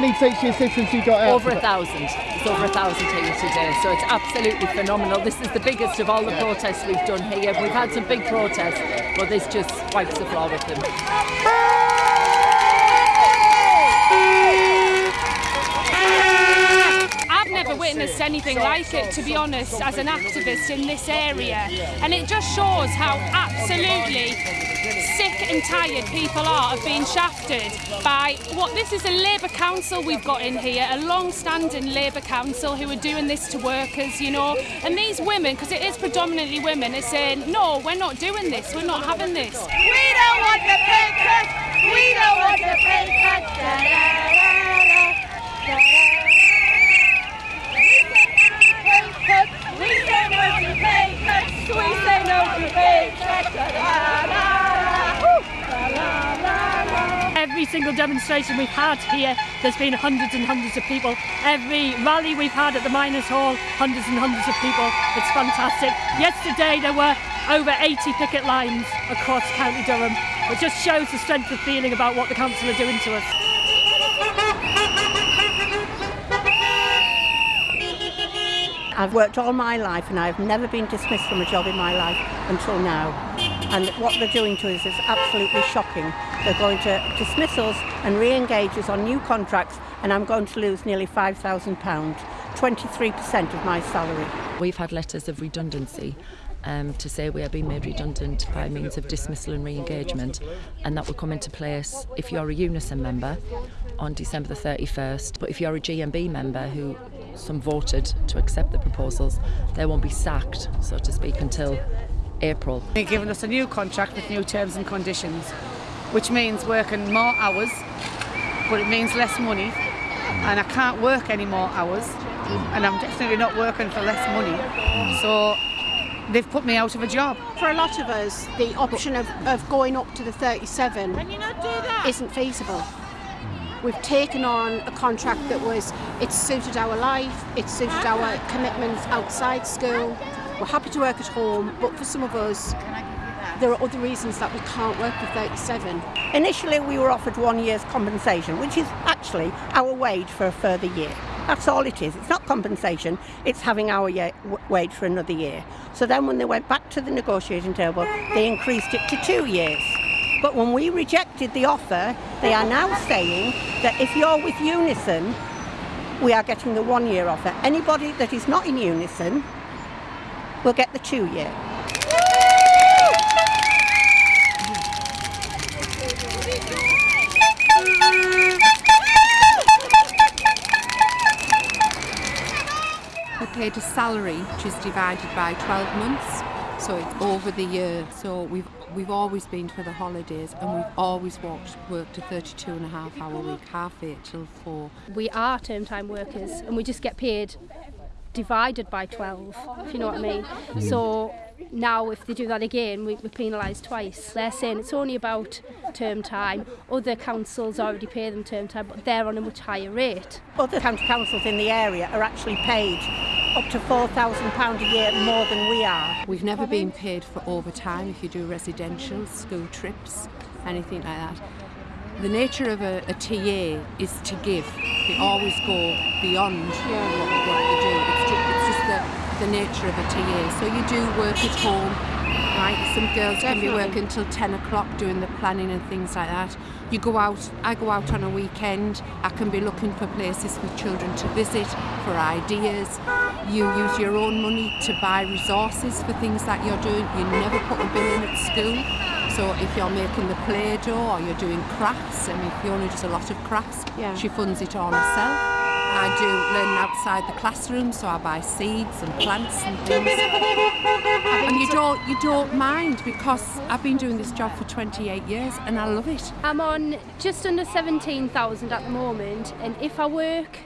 many teaching assistants you got out? Over a thousand. It's over a thousand here today, so it's absolutely phenomenal. This is the biggest of all the protests we've done here. We've had some big protests, but this just wipes the floor with them. Never witnessed anything like it, to be honest, as an activist in this area. And it just shows how absolutely sick and tired people are of being shafted by what this is a Labour council we've got in here, a long-standing Labour council who are doing this to workers, you know. And these women, because it is predominantly women, are saying, no, we're not doing this, we're not having this. We don't want the pay cut. We don't want the pay cut. Da, da, da, da, da. We say no to pay cuts. We say no to pay cuts. Da, da, da, da. Da, da, da, da. Every single demonstration we've had here, there's been hundreds and hundreds of people. Every rally we've had at the Miners Hall, hundreds and hundreds of people. It's fantastic. Yesterday there were over 80 picket lines across County Durham. It just shows the strength of feeling about what the council are doing to us. I've worked all my life and I've never been dismissed from a job in my life until now. And what they're doing to us is absolutely shocking. They're going to dismiss us and re-engage us on new contracts and I'm going to lose nearly £5,000, 23% of my salary. We've had letters of redundancy um, to say we are being made redundant by means of dismissal and re-engagement and that will come into place if you're a Unison member on December the 31st but if you're a GMB member who some voted to accept the proposals they won't be sacked so to speak until April. They've given us a new contract with new terms and conditions, which means working more hours, but it means less money, and I can't work any more hours, and I'm definitely not working for less money. So they've put me out of a job. For a lot of us, the option of, of going up to the 37 isn't feasible. We've taken on a contract that was, it suited our life, it suited our commitments outside school. We're happy to work at home, but for some of us, there are other reasons that we can't work for 37. Initially we were offered one year's compensation, which is actually our wage for a further year. That's all it is. It's not compensation, it's having our year, wage for another year. So then when they went back to the negotiating table, they increased it to two years. But when we rejected the offer, they are now saying that if you're with Unison, we are getting the one year offer. Anybody that is not in Unison will get the two year. We're paid a salary which is divided by 12 months, So it's over the year. So we've we've always been for the holidays and we've always worked, worked a 32 and a half hour week, half eight till four. We are term time workers and we just get paid divided by 12, if you know what I mean. So now if they do that again, we, we're penalised twice. They're saying it's only about term time. Other councils already pay them term time, but they're on a much higher rate. Other county councils in the area are actually paid up to £4,000 a year more than we are. We've never been paid for overtime if you do residential, school trips, anything like that. The nature of a, a TA is to give. They always go beyond what, what they do. It's just, it's just the, the nature of a TA. So you do work at home, right? Some girls can be Definitely. working till 10 o'clock doing the planning and things like that. You go out, I go out on a weekend, I can be looking for places for children to visit, for ideas. You use your own money to buy resources for things that you're doing. You never put a bill in at school. So if you're making the Play-Doh or you're doing crafts, I mean Fiona does a lot of crafts, Yeah. she funds it all herself. I do learning outside the classroom, so I buy seeds and plants and things. And you don't you don't mind because I've been doing this job for 28 years and I love it. I'm on just under 17,000 at the moment and if I work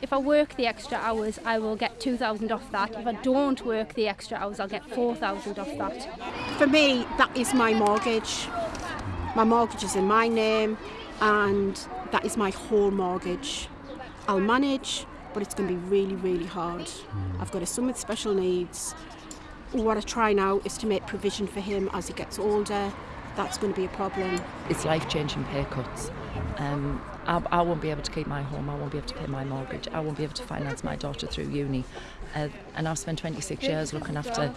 if I work the extra hours I will get 2,000 off that. If I don't work the extra hours I'll get 4,000 off that. For me, that is my mortgage. My mortgage is in my name, and that is my whole mortgage. I'll manage, but it's going to be really, really hard. I've got a son with special needs. What I try now is to make provision for him as he gets older. That's going to be a problem. It's life-changing pay cuts. Um, I, I won't be able to keep my home, I won't be able to pay my mortgage, I won't be able to finance my daughter through uni. Uh, and I've spent 26 years looking after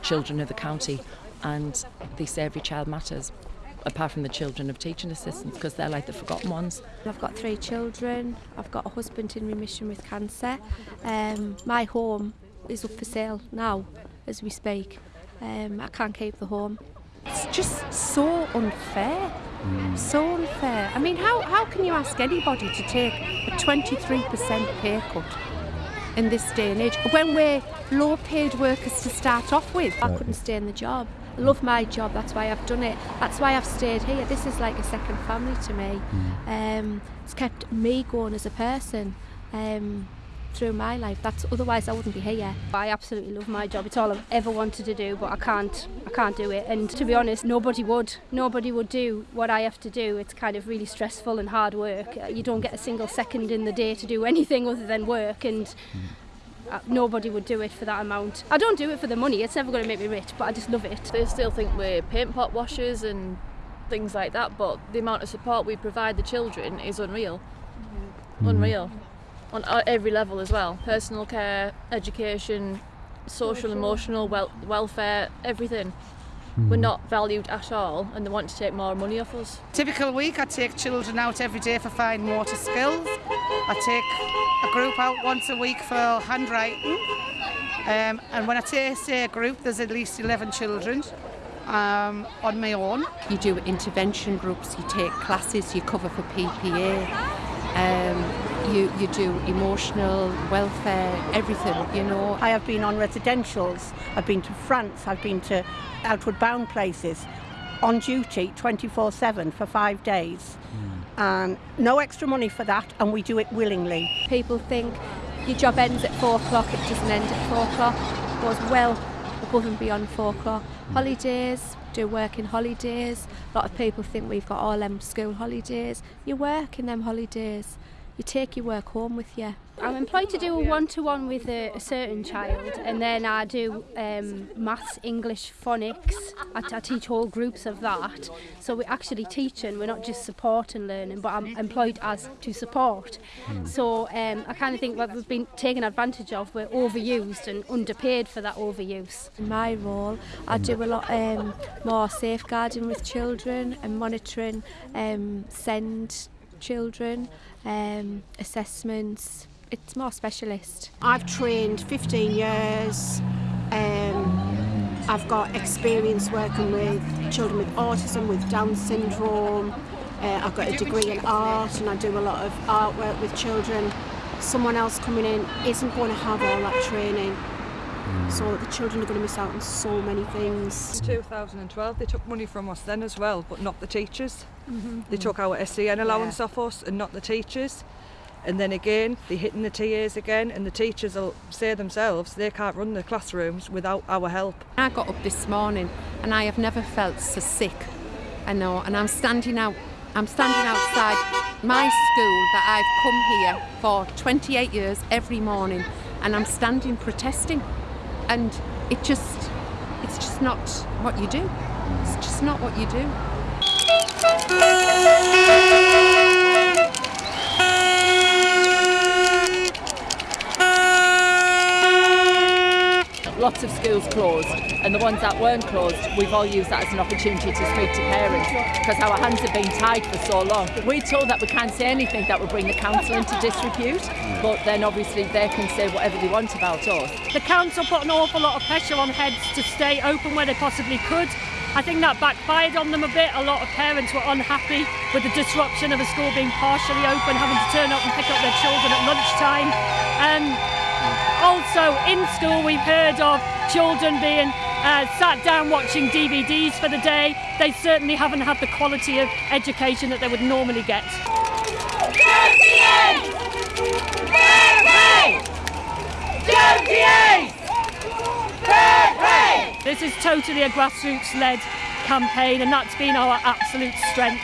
children of the county, and they say every child matters, apart from the children of teaching assistants, because they're like the forgotten ones. I've got three children, I've got a husband in remission with cancer. Um, my home is up for sale now, as we speak. Um, I can't keep the home. It's just so unfair. So unfair. I mean, how, how can you ask anybody to take a 23% pay cut in this day and age when we're low paid workers to start off with? I couldn't stay in the job. love my job. That's why I've done it. That's why I've stayed here. This is like a second family to me. Mm. Um, it's kept me going as a person. Um, through my life that's otherwise I wouldn't be here I absolutely love my job it's all I've ever wanted to do but I can't I can't do it and to be honest nobody would nobody would do what I have to do it's kind of really stressful and hard work you don't get a single second in the day to do anything other than work and mm. Uh, nobody would do it for that amount. I don't do it for the money, it's never going to make me rich, but I just love it. They still think we're paint pot washers and things like that, but the amount of support we provide the children is unreal. Mm. Unreal. On uh, every level as well. Personal care, education, social, emotional, wel welfare, everything mm. were not valued at all and they want to take more money off us. Typical week, I take children out every day for fine motor skills. I take a group out once a week for handwriting. Um, and when I take, say a group, there's at least 11 children um, on my own. You do intervention groups, you take classes, you cover for PPA. Um, you, you do emotional welfare, everything, you know. I have been on residentials, I've been to France, I've been to outward bound places on duty 24 7 for five days. Hmm. And no extra money for that, and we do it willingly. People think your job ends at four o'clock, it doesn't end at four o'clock. It goes well above and beyond four o'clock. Hmm. Holidays, do work in holidays. A lot of people think we've got all them school holidays. You work in them holidays. you take your work home with you. I'm employed to do a one-to-one with a, a certain child and then I do um, maths, English, phonics. I, I teach whole groups of that. So we're actually teaching, we're not just support and learning, but I'm employed as to support. Mm. So um, I kind of think what we've been taken advantage of, we're overused and underpaid for that overuse. In my role, I do a lot um, more safeguarding with children and monitoring um, send children, um, assessments. It's more specialist. I've trained 15 years. Um, I've got experience working with children with autism, with Down syndrome. Uh, I've got a degree in art and I do a lot of artwork with children. Someone else coming in isn't going to have all that training. So that the children are going to miss out on so many things. In 2012 they took money from us then as well but not the teachers mm-hmm. they took our SEN allowance off us and not the teachers and then again they're hitting the TAs again and the teachers will say themselves they can't run the classrooms without our help I got up this morning and I have never felt so sick. I know, and I'm standing out. I'm standing outside my school that I've come here for 28 years every morning, and I'm standing protesting, and it just, it's just not what you do. It's just not what you do. Lots of schools closed, and the ones that weren't closed, we've all used that as an opportunity to speak to parents because our hands have been tied for so long. We're told that we can't say anything that would bring the council into disrepute, but then obviously they can say whatever they want about us. The council put an awful lot of pressure on heads to stay open where they possibly could. I think that backfired on them a bit. A lot of parents were unhappy with the disruption of a school being partially open, having to turn up and pick up their children at lunchtime. Um, also, in school, we've heard of children being uh, sat down watching DVDs for the day. They certainly haven't had the quality of education that they would normally get. This is totally a grassroots-led campaign and that's been our absolute strength.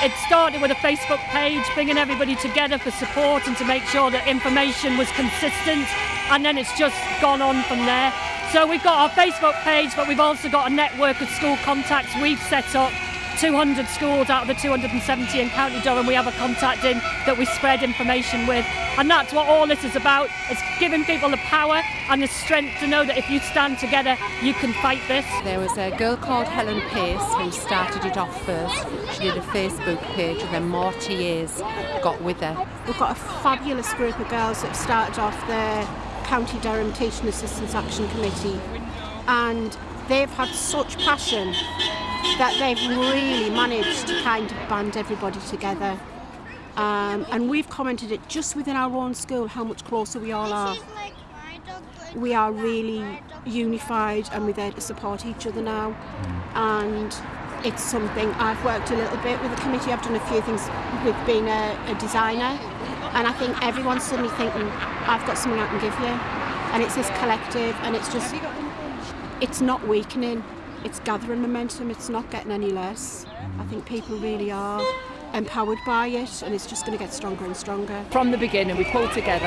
It started with a Facebook page, bringing everybody together for support and to make sure that information was consistent and then it's just gone on from there. So we've got our Facebook page but we've also got a network of school contacts we've set up 200 schools out of the 270 in County Durham we have a contact in that we spread information with. And that's what all this is about. It's giving people the power and the strength to know that if you stand together, you can fight this. There was a girl called Helen Pace who started it off first. She did a Facebook page and then more TAs got with her. We've got a fabulous group of girls that have started off the County Durham Assistants Action Committee and they've had such passion that they've really managed to kind of band everybody together. Um, and we've commented it just within our own school how much closer we all are. We are really unified and we're there to support each other now. And it's something I've worked a little bit with the committee. I've done a few things with being a, a designer. And I think everyone's suddenly thinking, I've got something I can give you. And it's this collective and it's just, it's not weakening. It's gathering momentum. It's not getting any less. I think people really are empowered by it and it's just going to get stronger and stronger. From the beginning, we pulled together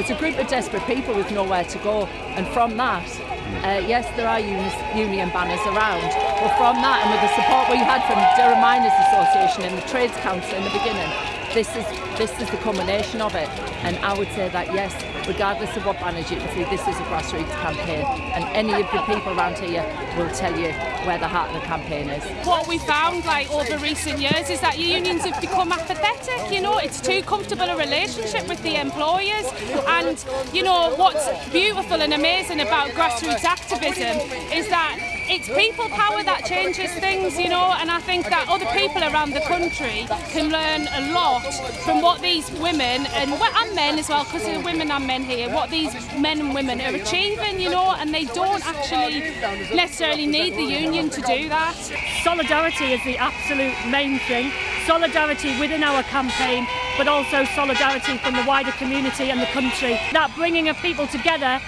as a group of desperate people with nowhere to go, and from that, uh, yes, there are union banners around, but from that, and with the support we had from Durham Miners Association and the Trades Council in the beginning, this is this is the culmination of it. And I would say that yes, regardless of what banners you can see, this is a grassroots campaign, and any of the people around here will tell you where the heart of the campaign is. What we found like over recent years is that unions have become apathetic, you know, it's too comfortable a relationship with the employers and you know what's beautiful and amazing about grassroots activism is that it's people power that changes things, you know, and I think that other people around the country can learn a lot from what these women and, and men as well, because there are women and men here, what these men and women are achieving, you know, and they don't actually necessarily need the union to do that. Solidarity is the absolute main thing. Solidarity within our campaign, but also solidarity from the wider community and the country. That bringing of people together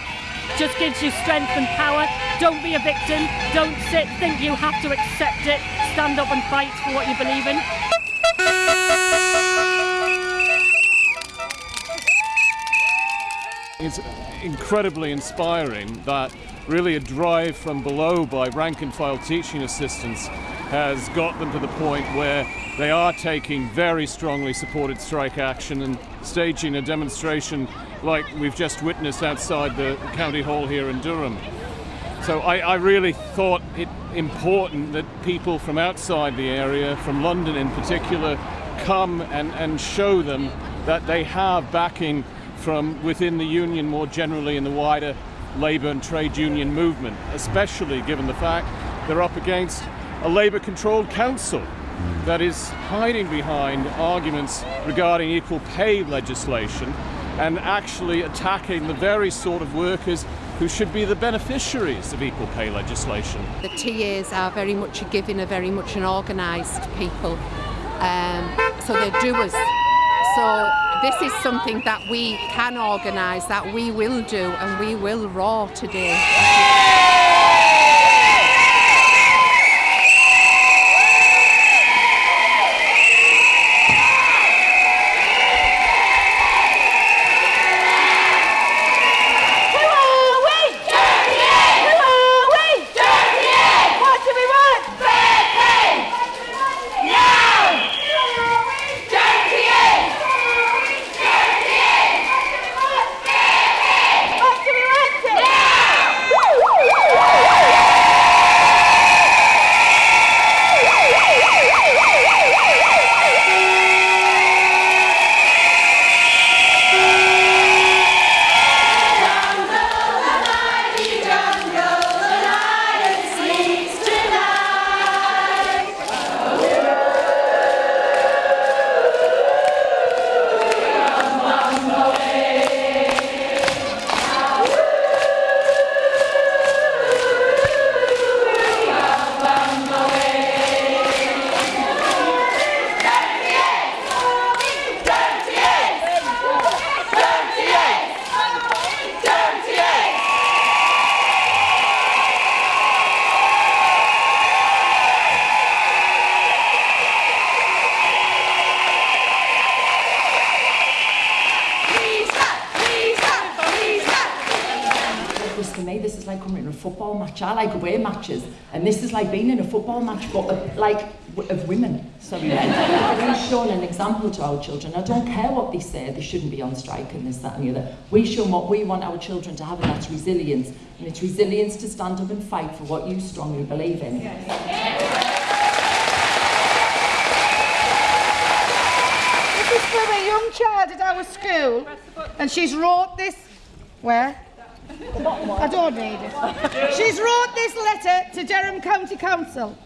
just gives you strength and power. Don't be a victim. Don't sit, think you have to accept it. Stand up and fight for what you believe in. It's incredibly inspiring that really a drive from below by rank and file teaching assistants has got them to the point where they are taking very strongly supported strike action and staging a demonstration like we've just witnessed outside the county hall here in Durham. So I, I really thought it important that people from outside the area, from London in particular, come and, and show them that they have backing from within the union more generally in the wider labour and trade union movement, especially given the fact they're up against a labour controlled council that is hiding behind arguments regarding equal pay legislation and actually attacking the very sort of workers who should be the beneficiaries of equal pay legislation. The TAs are very much a giving, are very much an organised people. Um, so they're doers. So this is something that we can organise, that we will do, and we will roar today. Match. I like away matches, and this is like being in a football match, but of, like of women. So men. We've shown an example to our children. I don't care what they say. They shouldn't be on strike and this, that, and the other. We show what we want our children to have, and that's resilience. And it's resilience to stand up and fight for what you strongly believe in. This is from a young child at our school, and she's wrote this. Where? I don't need it. She's wrote this letter to Durham County Council.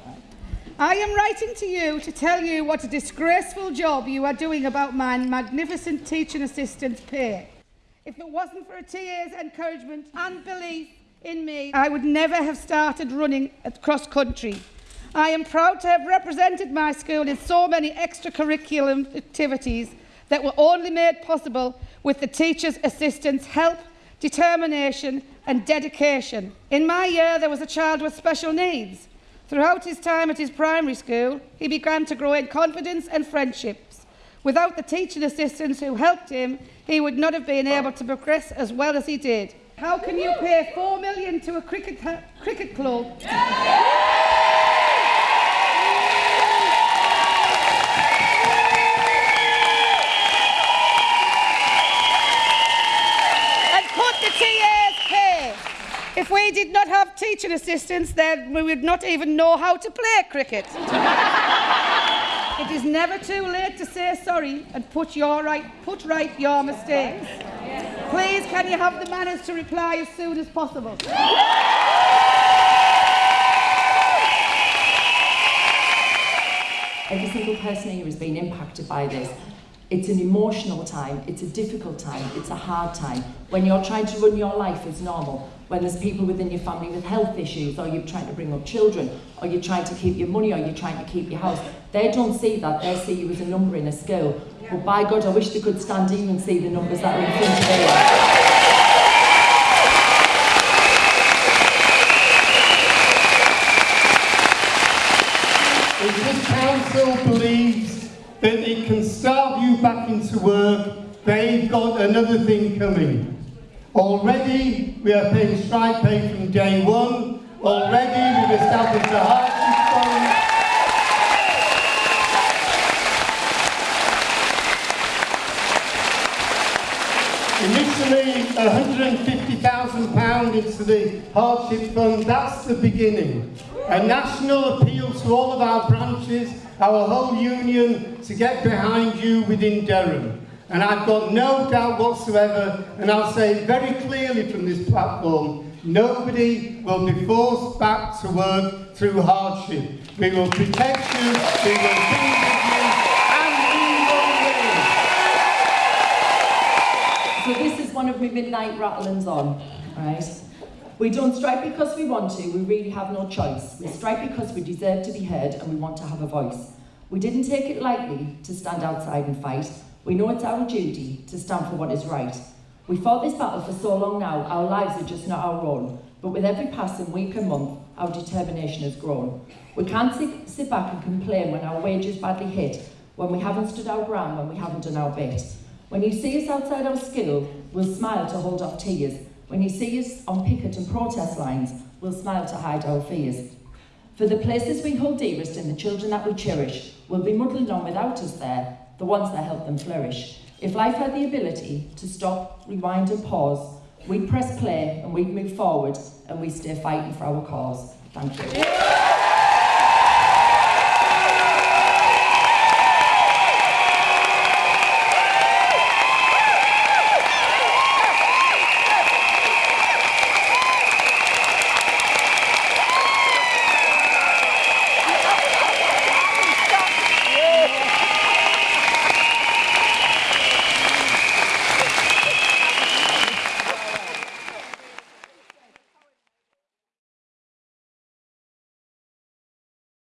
I am writing to you to tell you what a disgraceful job you are doing about my magnificent teaching assistant's pay. If it wasn't for a TA's encouragement and belief in me, I would never have started running across country. I am proud to have represented my school in so many extracurricular activities that were only made possible with the teachers' assistants' help, determination and dedication. In my year, there was a child with special needs. Throughout his time at his primary school, he began to grow in confidence and friendships. Without the teaching assistants who helped him, he would not have been able to progress as well as he did. How can you pay four million to a cricket, cricket club? and pay. If we did not have teaching assistants, then we would not even know how to play cricket. it is never too late to say sorry and put, your right, put right your mistakes. Please, can you have the manners to reply as soon as possible? Every single person here has been impacted by this. It's an emotional time, it's a difficult time, it's a hard time. When you're trying to run your life as normal, when there's people within your family with health issues, or you're trying to bring up children, or you're trying to keep your money, or you're trying to keep your house, they don't see that, they see you as a number in a school. But by God, I wish they could stand here and see the numbers that are in front of them. If this council believes that it can starve you back into work, they've got another thing coming. Already, we are paying strike pay from day one. Already, we've established a hardship fund. Initially, £150,000 into the hardship fund, that's the beginning. A national appeal to all of our branches, our whole union, to get behind you within Durham. And I've got no doubt whatsoever, and I'll say very clearly from this platform, nobody will be forced back to work through hardship. We will protect you, we will be with you, and we will win. So this is one of my midnight rattlings on, right? We don't strike because we want to, we really have no choice. We strike because we deserve to be heard and we want to have a voice. We didn't take it lightly to stand outside and fight. We know it's our duty to stand for what is right. We fought this battle for so long now, our lives are just not our own. But with every passing week and month, our determination has grown. We can't sit, back and complain when our wage is badly hit, when we haven't stood our ground, when we haven't done our bit. When you see us outside our school, we'll smile to hold off tears. When you see us on picket and protest lines, we'll smile to hide our fears. For the places we hold dearest and the children that we cherish will be muddling on without us there, the ones that help them flourish. If life had the ability to stop, rewind and pause, we'd press play and we'd move forward and we'd stay fighting for our cause. Thank you.